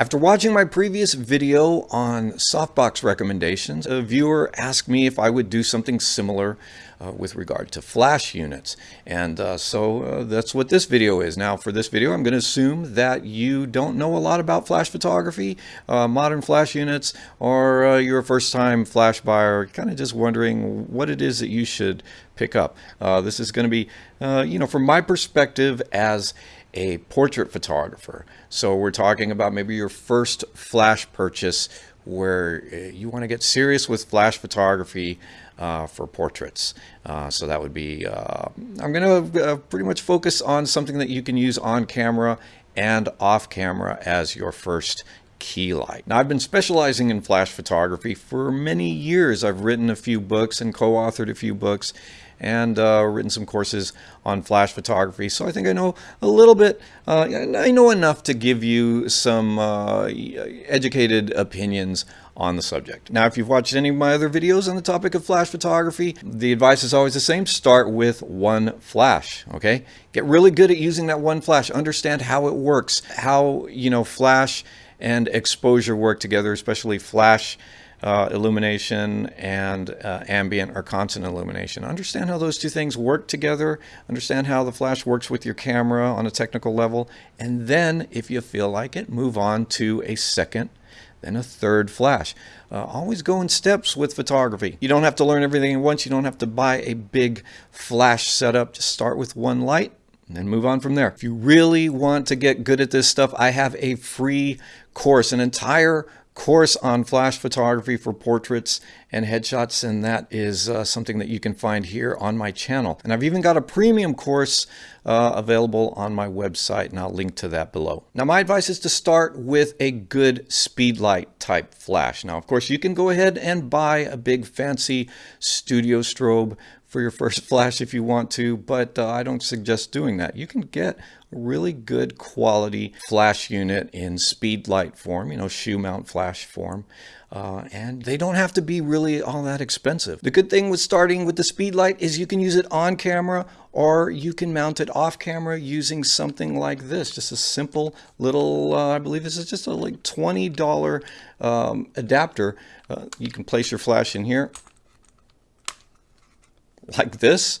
After watching my previous video on softbox recommendations, a viewer asked me if I would do something similar uh, with regard to flash units. And uh, so uh, that's what this video is. Now for this video, I'm going to assume that you don't know a lot about flash photography, uh, modern flash units, or uh, you're a first time flash buyer, kind of just wondering what it is that you should pick up. Uh, this is going to be, you know, from my perspective as a portrait photographer. So we're talking about maybe your first flash purchase where you want to get serious with flash photography uh, for portraits. Uh, so that would be, uh, I'm going to uh, pretty much focus on something that you can use on camera and off camera as your first key light. Now I've been specializing in flash photography for many years. I've written a few books and co-authored a few books and uh, written some courses on flash photography. So I think I know a little bit, uh, I know enough to give you some uh, educated opinions on the subject. Now, if you've watched any of my other videos on the topic of flash photography, the advice is always the same. Start with one flash, okay? Get really good at using that one flash. Understand how it works, how, you know, flash and exposure work together, especially flash uh, illumination and uh, ambient or constant illumination. Understand how those two things work together, understand how the flash works with your camera on a technical level, and then if you feel like it, move on to a second then a third flash. Uh, always go in steps with photography. You don't have to learn everything at once. You don't have to buy a big flash setup. Just start with one light and then move on from there. If you really want to get good at this stuff, I have a free course, an entire course on flash photography for portraits and headshots and that is uh, something that you can find here on my channel and I've even got a premium course uh, available on my website and I'll link to that below. Now my advice is to start with a good speedlight type flash. Now of course you can go ahead and buy a big fancy studio strobe for your first flash if you want to, but uh, I don't suggest doing that. You can get a really good quality flash unit in speed light form, you know, shoe mount flash form. Uh, and they don't have to be really all that expensive. The good thing with starting with the speed light is you can use it on camera or you can mount it off camera using something like this. Just a simple little, uh, I believe this is just a like $20 um, adapter. Uh, you can place your flash in here like this,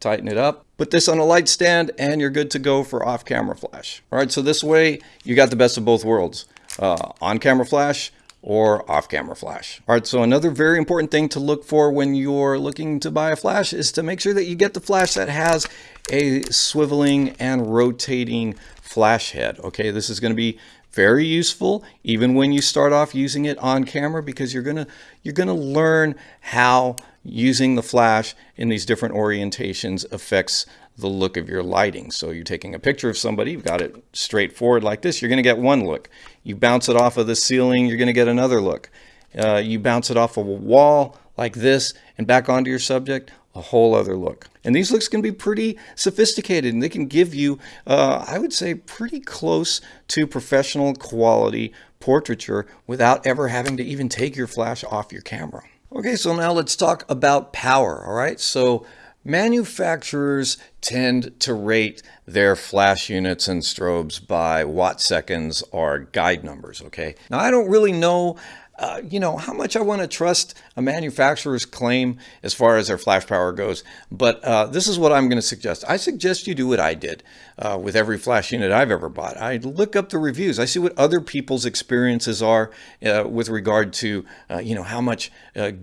tighten it up, put this on a light stand and you're good to go for off camera flash. All right, so this way you got the best of both worlds, uh, on camera flash or off camera flash. All right, so another very important thing to look for when you're looking to buy a flash is to make sure that you get the flash that has a swiveling and rotating flash head. Okay, this is going to be very useful even when you start off using it on camera because you're gonna you're gonna learn how using the flash in these different orientations affects the look of your lighting. So you're taking a picture of somebody, you've got it straight forward like this, you're going to get one look. You bounce it off of the ceiling, you're going to get another look. Uh, you bounce it off of a wall like this and back onto your subject, a whole other look. And these looks can be pretty sophisticated and they can give you, uh, I would say, pretty close to professional quality portraiture without ever having to even take your flash off your camera. Okay, so now let's talk about power, all right? So manufacturers tend to rate their flash units and strobes by watt seconds or guide numbers, okay? Now, I don't really know uh, you know, how much I want to trust a manufacturer's claim as far as their flash power goes. But uh, this is what I'm going to suggest. I suggest you do what I did uh, with every flash unit I've ever bought. I look up the reviews. I see what other people's experiences are uh, with regard to, uh, you know, how much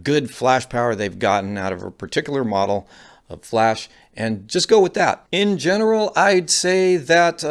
good flash power they've gotten out of a particular model of flash and just go with that. In general, I'd say that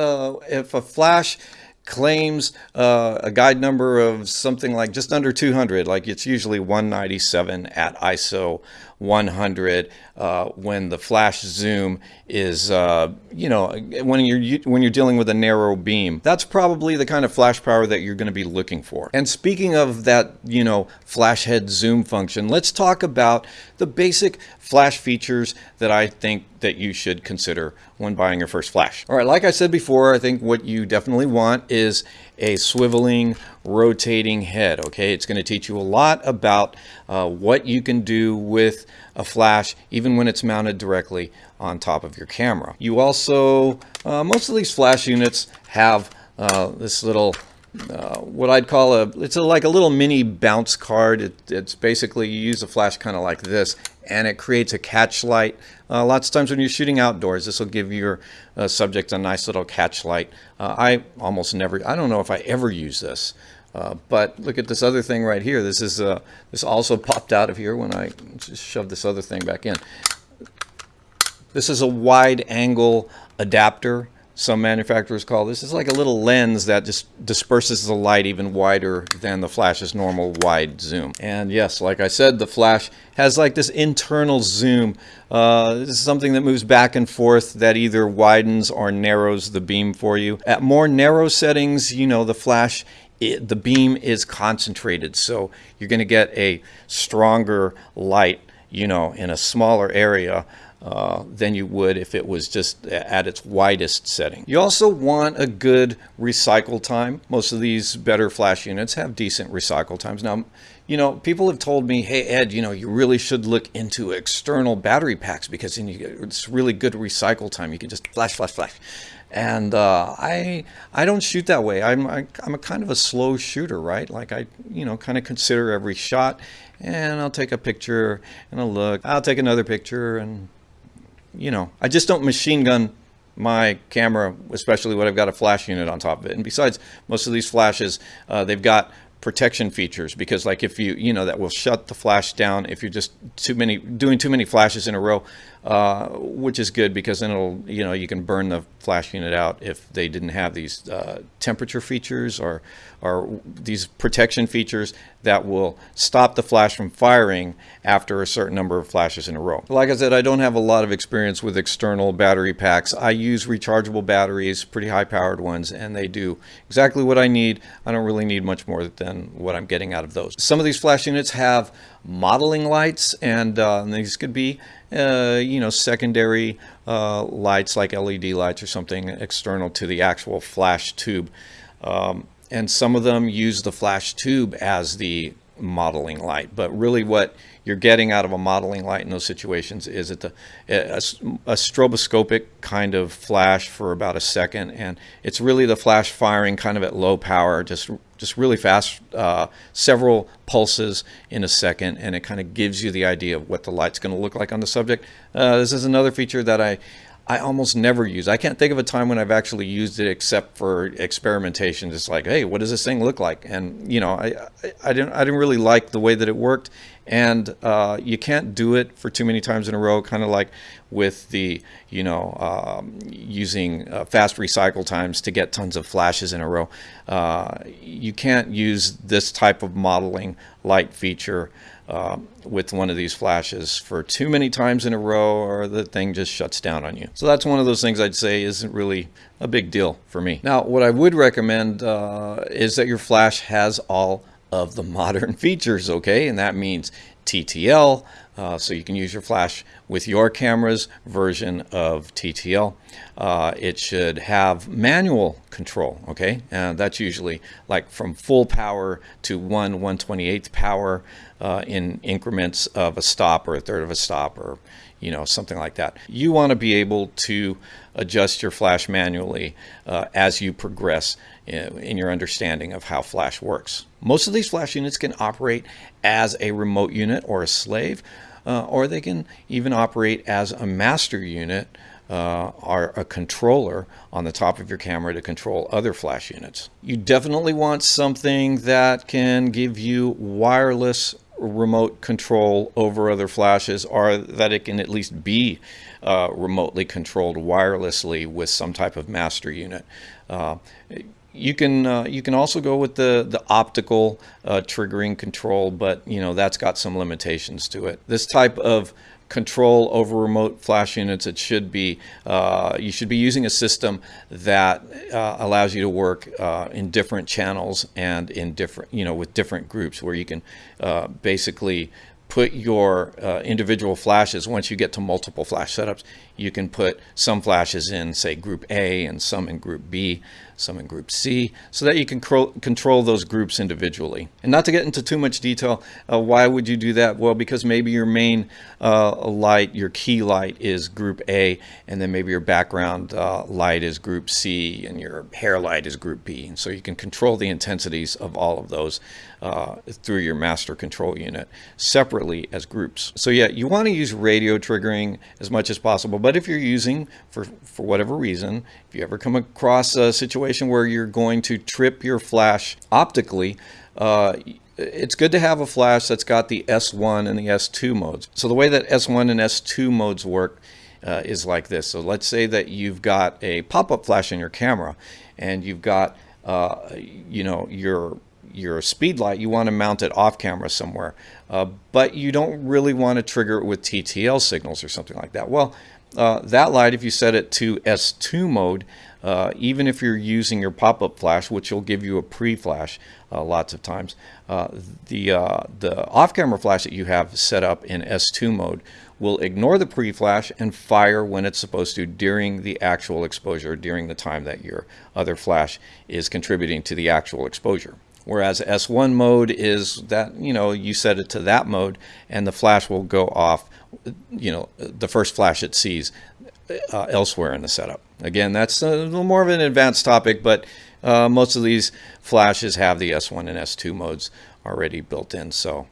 if a flash claims uh, a guide number of something like just under 200 like it's usually 197 at ISO 100 uh, when the flash zoom is uh, you know when you're when you're dealing with a narrow beam that's probably the kind of flash power that you're going to be looking for. And speaking of that you know flash head zoom function let's talk about the basic flash features that I think that you should consider when buying your first flash. All right like I said before I think what you definitely want is a swiveling rotating head okay? It's going to teach you a lot about uh, what you can do with a flash even when it's mounted directly on top of your camera you also uh, most of these flash units have uh, this little uh, what I'd call a, it's a, like a little mini bounce card. It, it's basically, you use a flash kind of like this, and it creates a catch light. Uh, lots of times when you're shooting outdoors, this will give your uh, subject a nice little catch light. Uh, I almost never, I don't know if I ever use this. Uh, but look at this other thing right here. This is uh, this also popped out of here when I just shoved this other thing back in. This is a wide angle adapter some manufacturers call this. It's like a little lens that just disperses the light even wider than the flash's normal wide zoom. And yes, like I said, the flash has like this internal zoom. Uh, this is something that moves back and forth that either widens or narrows the beam for you. At more narrow settings, you know, the flash it, the beam is concentrated so you're going to get a stronger light you know in a smaller area uh, than you would if it was just at its widest setting. You also want a good recycle time. Most of these better flash units have decent recycle times. Now, you know, people have told me, hey, Ed, you know, you really should look into external battery packs because then you it's really good recycle time. You can just flash, flash, flash. And uh, I I don't shoot that way. I'm I, am i am a kind of a slow shooter, right? Like I you know kind of consider every shot, and I'll take a picture and I'll look. I'll take another picture and you know, I just don't machine gun my camera, especially when I've got a flash unit on top of it. And besides, most of these flashes, uh, they've got protection features because like if you, you know, that will shut the flash down if you're just too many, doing too many flashes in a row, uh, which is good because then it'll, you know, you can burn the flash unit out if they didn't have these uh, temperature features or, or these protection features that will stop the flash from firing after a certain number of flashes in a row. Like I said, I don't have a lot of experience with external battery packs. I use rechargeable batteries, pretty high powered ones, and they do exactly what I need. I don't really need much more than what I'm getting out of those. Some of these flash units have modeling lights and, uh, and these could be uh, you know secondary uh, lights like LED lights or something external to the actual flash tube. Um, and some of them use the flash tube as the modeling light. But really what you're getting out of a modeling light in those situations is it the, a, a, stroboscopic kind of flash for about a second and it's really the flash firing kind of at low power just just really fast uh, several pulses in a second and it kind of gives you the idea of what the light's going to look like on the subject. Uh, this is another feature that I I almost never use. I can't think of a time when I've actually used it except for experimentation. It's like, hey, what does this thing look like? And you know, I, I, I didn't I didn't really like the way that it worked, and uh, you can't do it for too many times in a row. Kind of like with the you know um, using uh, fast recycle times to get tons of flashes in a row. Uh, you can't use this type of modeling light feature uh, with one of these flashes for too many times in a row or the thing just shuts down on you. So that's one of those things I'd say isn't really a big deal for me. Now, what I would recommend uh, is that your flash has all of the modern features, okay? And that means TTL, uh, so you can use your flash with your camera's version of TTL. Uh, it should have manual control, okay? And that's usually like from full power to 1 128th power uh, in increments of a stop or a third of a stop or you know something like that. You want to be able to adjust your flash manually uh, as you progress in, in your understanding of how flash works. Most of these flash units can operate as a remote unit or a slave uh, or they can even operate as a master unit uh, a controller on the top of your camera to control other flash units. You definitely want something that can give you wireless remote control over other flashes or that it can at least be uh, remotely controlled wirelessly with some type of master unit. Uh, you can uh, you can also go with the the optical uh, triggering control, but you know that's got some limitations to it. This type of control over remote flash units, it should be uh, you should be using a system that uh, allows you to work uh, in different channels and in different you know with different groups where you can uh, basically put your uh, individual flashes once you get to multiple flash setups you can put some flashes in, say, group A and some in group B, some in group C, so that you can control those groups individually. And not to get into too much detail, uh, why would you do that? Well, because maybe your main uh, light, your key light is group A, and then maybe your background uh, light is group C, and your hair light is group B. And so you can control the intensities of all of those uh, through your master control unit separately as groups. So yeah, you want to use radio triggering as much as possible, but if you're using, for, for whatever reason, if you ever come across a situation where you're going to trip your flash optically, uh, it's good to have a flash that's got the S1 and the S2 modes. So the way that S1 and S2 modes work uh, is like this. So let's say that you've got a pop-up flash in your camera and you've got, uh, you know, your your speed light, you want to mount it off camera somewhere, uh, but you don't really want to trigger it with TTL signals or something like that. Well, uh, that light, if you set it to S2 mode, uh, even if you're using your pop-up flash, which will give you a pre-flash uh, lots of times, uh, the, uh, the off-camera flash that you have set up in S2 mode will ignore the pre-flash and fire when it's supposed to during the actual exposure, during the time that your other flash is contributing to the actual exposure. Whereas S1 mode is that, you know, you set it to that mode and the flash will go off, you know, the first flash it sees uh, elsewhere in the setup. Again, that's a little more of an advanced topic, but uh, most of these flashes have the S1 and S2 modes already built in. So,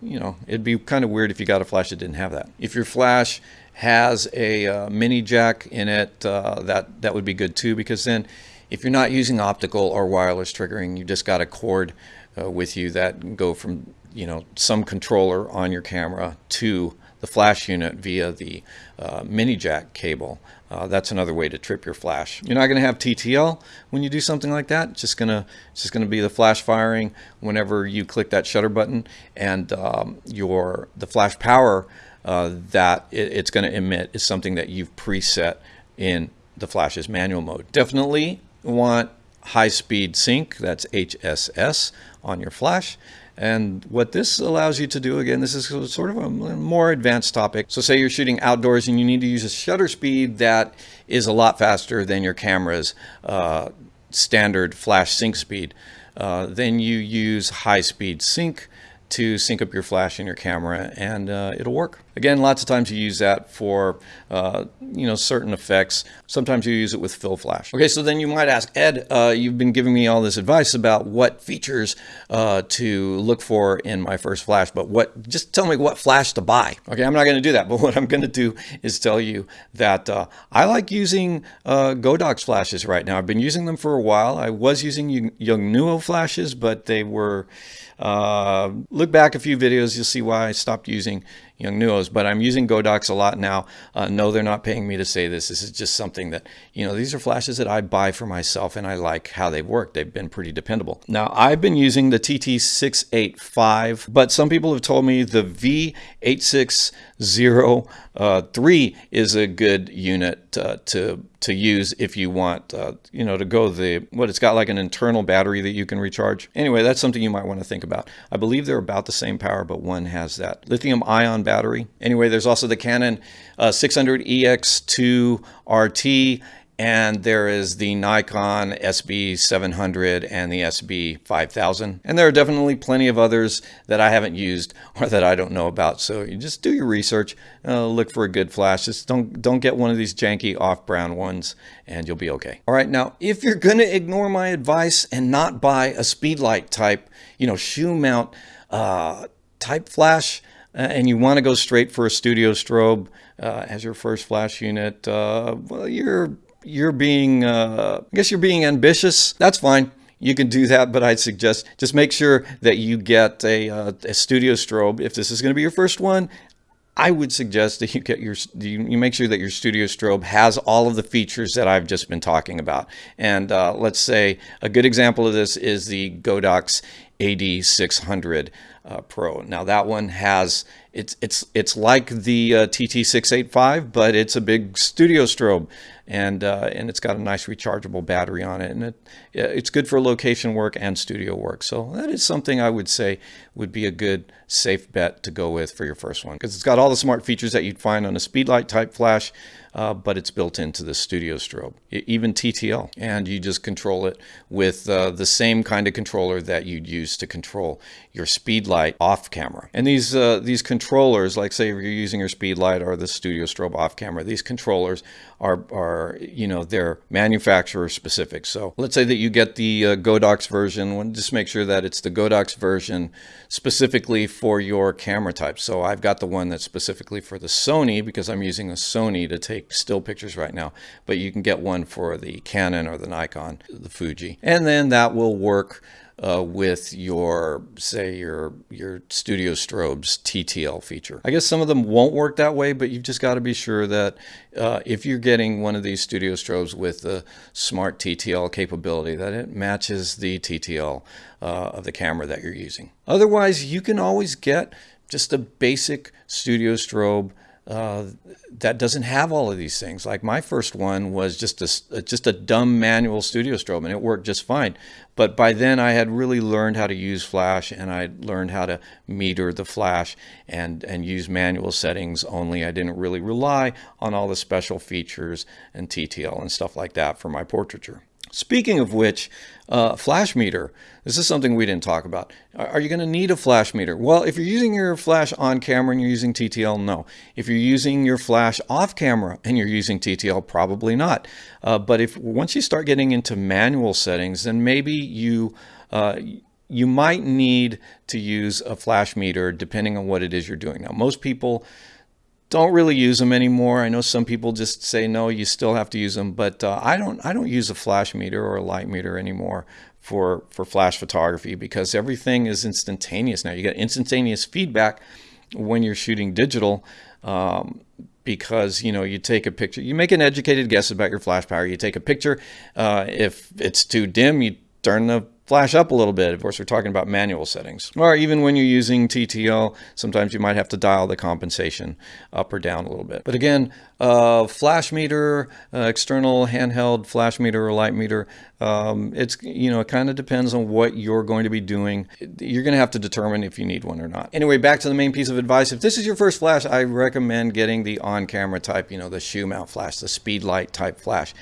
you know, it'd be kind of weird if you got a flash that didn't have that. If your flash has a uh, mini jack in it, uh, that, that would be good too, because then if you're not using optical or wireless triggering, you just got a cord uh, with you that go from you know some controller on your camera to the flash unit via the uh, mini jack cable. Uh, that's another way to trip your flash. You're not going to have TTL when you do something like that. It's just gonna it's just gonna be the flash firing whenever you click that shutter button, and um, your the flash power uh, that it, it's going to emit is something that you've preset in the flash's manual mode. Definitely want high speed sync, that's HSS on your flash. And what this allows you to do, again, this is sort of a more advanced topic. So say you're shooting outdoors and you need to use a shutter speed that is a lot faster than your camera's uh, standard flash sync speed. Uh, then you use high speed sync to sync up your flash in your camera and uh, it'll work. Again, lots of times you use that for, uh, you know, certain effects. Sometimes you use it with fill flash. Okay, so then you might ask, Ed, uh, you've been giving me all this advice about what features uh, to look for in my first flash, but what, just tell me what flash to buy. Okay, I'm not gonna do that, but what I'm gonna do is tell you that uh, I like using uh, Godox flashes right now. I've been using them for a while. I was using Yongnuo flashes, but they were, uh, look back a few videos, you'll see why I stopped using Yongnuos, but I'm using Godox a lot now. Uh, no, they're not paying me to say this. This is just something that, you know, these are flashes that I buy for myself and I like how they've worked. They've been pretty dependable. Now, I've been using the TT685, but some people have told me the V860 uh, 3 is a good unit uh, to to use if you want, uh, you know, to go the, what it's got like an internal battery that you can recharge. Anyway, that's something you might want to think about. I believe they're about the same power, but one has that lithium ion battery. Anyway, there's also the Canon uh, 600EX2 RT and there is the Nikon SB700 and the SB5000 and there are definitely plenty of others that I haven't used or that I don't know about. So you just do your research uh, look for a good flash. Just don't don't get one of these janky off brown ones and you'll be okay. All right. Now if you're gonna ignore my advice and not buy a speedlight type you know shoe mount uh, type flash uh, and you want to go straight for a studio strobe uh, as your first flash unit, uh, well, you're you're being, uh, I guess you're being ambitious. That's fine. You can do that, but I'd suggest just make sure that you get a, uh, a studio strobe. If this is going to be your first one, I would suggest that you get your you, make sure that your studio strobe has all of the features that I've just been talking about. And uh, let's say a good example of this is the Godox AD600 uh, Pro. Now that one has it's it's it's like the uh, TT685, but it's a big studio strobe, and uh, and it's got a nice rechargeable battery on it, and it it's good for location work and studio work. So that is something I would say would be a good safe bet to go with for your first one because it's got all the smart features that you'd find on a speedlight type flash. uh, but it's built into the studio strobe, even TTL. And you just control it with uh, the same kind of controller that you'd use to control your speed light off camera. And these, uh, these controllers, like say if you're using your speed light or the studio strobe off camera, these controllers are, are you know, they're manufacturer specific. So let's say that you get the uh, Godox version, just make sure that it's the Godox version specifically for your camera type. So I've got the one that's specifically for the Sony because I'm using a Sony to take still pictures right now, but you can get one for the Canon or the Nikon, the Fuji. And then that will work uh, with your say your your studio strobes TTL feature. I guess some of them won't work that way, but you've just got to be sure that uh, if you're getting one of these studio strobes with the smart TTL capability, that it matches the TTL uh, of the camera that you're using. Otherwise, you can always get just a basic studio strobe that doesn't have all of these things. Like my first one was just a just a dumb manual studio strobe, and it worked just fine. But by then, I had really learned how to use Flash, and I learned how to meter the Flash and and use manual settings only. I didn't really rely on all the special features and TTL and stuff like that for my portraiture. Speaking of which, uh, flash meter. This is something we didn't talk about. Are you going to need a flash meter? Well, if you're using your flash on camera and you're using TTL, no. If you're using your flash off camera and you're using TTL, probably not. Uh, but if once you start getting into manual settings, then maybe you uh, you might need to use a flash meter depending on what it is you're doing. Now, most people don't really use them anymore. I know some people just say no, you still have to use them, but uh, I don't. I don't use a flash meter or a light meter anymore for for flash photography because everything is instantaneous now. You get instantaneous feedback when you're shooting digital. Um, because you know you take a picture you make an educated guess about your flash power you take a picture uh, if it's too dim you turn the flash up a little bit. Of course, we're talking about manual settings. Or even when you're using TTL, sometimes you might have to dial the compensation up or down a little bit. But again, uh, flash meter, uh, external handheld flash meter or light meter, um, it's, you know, it kind of depends on what you're going to be doing. You're going to have to determine if you need one or not. Anyway, back to the main piece of advice. If this is your first flash, I recommend getting the on-camera type, you know, the shoe mount flash, the speed light type flash.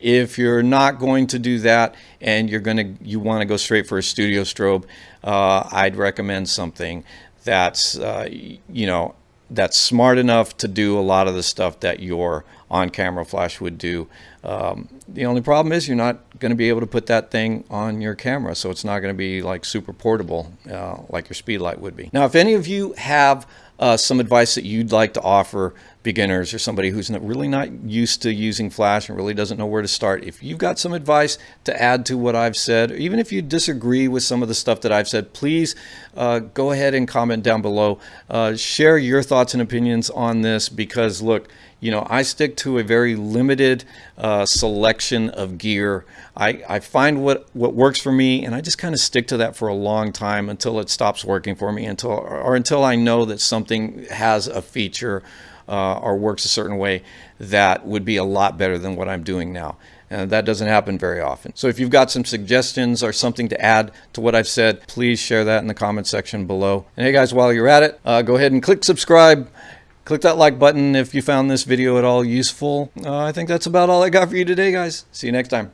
If you're not going to do that and you're going to you want to go straight for a studio strobe, uh, I'd recommend something that's uh, you know that's smart enough to do a lot of the stuff that your on-camera flash would do. Um, the only problem is you're not going to be able to put that thing on your camera, so it's not going to be like super portable uh, like your speedlight would be. Now, if any of you have uh, some advice that you'd like to offer beginners or somebody who's not, really not used to using Flash and really doesn't know where to start, if you've got some advice to add to what I've said, or even if you disagree with some of the stuff that I've said, please uh, go ahead and comment down below. Uh, share your thoughts and opinions on this because look, you know, I stick to a very limited uh, selection of gear. I, I find what, what works for me and I just kind of stick to that for a long time until it stops working for me until, or until I know that something has a feature uh, or works a certain way that would be a lot better than what I'm doing now. And that doesn't happen very often. So if you've got some suggestions or something to add to what I've said, please share that in the comment section below. And hey guys, while you're at it, uh, go ahead and click subscribe Click that like button if you found this video at all useful. Uh, I think that's about all I got for you today, guys. See you next time.